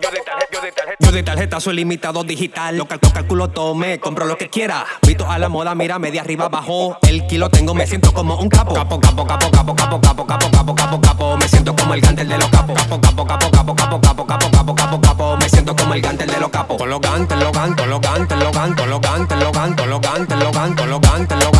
Yo de tarjeta, yo de yo de tarjeta soy limitado digital. Lo calculo, calculo todo, compro lo que quiera. Visto a la moda, mira, media arriba, abajo. El kilo tengo, me siento como un capo. Capo, capo, capo, capo, capo, capo, capo, capo, capo, capo. Me siento como el gantel de los capos. Capo, capo, capo, capo, capo, capo, capo, capo, capo, capo. Me siento como el gantel de los capos. Con los gantes, los gantes, los gantes, los gantes, los gantes, los gantes, los gantes, los gantes, los gantes, los gantes,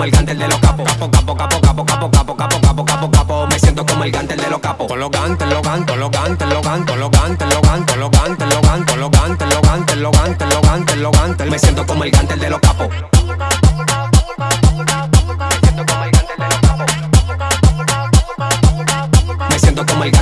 como el gantel de los capos. Capo, capo, capo, capo, capo, capo, capo, capo, capo, capo. Me siento como el gantel de los capos. Con los gantes, los gantes, los gantes, los gantes, los gantes, los gantes, los gantes, los gantes, los gantes, los gantes, los gantes, los gantes, los gantes. Me siento como el gantel de los capos.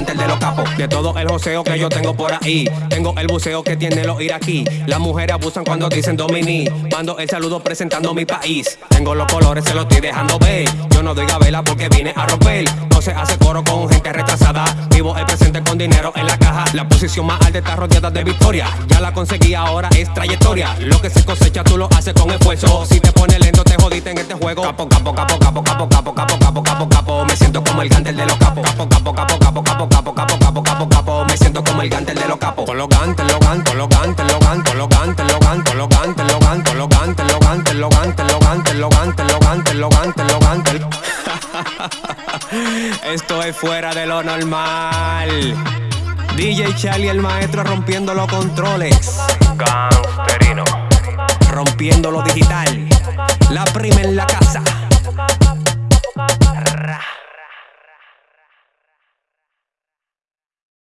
El de los capos. De todo el joseo que yo tengo por ahí. Tengo el buceo que tienen los iraquí. Las mujeres abusan cuando dicen domini. Mando el saludo presentando mi país. Tengo los colores, se los estoy dejando ver. Yo no doy gabela porque vine a romper. No se hace coro con gente retrasada. Vivo el presente con dinero en la caja. La posición más alta está rodeada de victoria. Ya la conseguí, ahora es trayectoria. Lo que se cosecha tú lo haces con esfuerzo. Si te pones lento, te jodiste en este juego. Capo, capo, capo, capo, capo, capo, capo, capo, capo, capo. Me siento como el gantel de los capos. Capo, capo, capo, como el gantel de los capos. Con los gantes, los gantes, los gantes, los gantes, los gantes, los gantes, los gantes, los gantes, los gantes, los gantes, los gantes, los gantes, los gantes, los gantes, los gantes, los gantes. Esto es fuera de lo normal. DJ Charlie, el maestro, rompiendo los controles. Gangsterino. Rompiendo lo digital. La prima en la.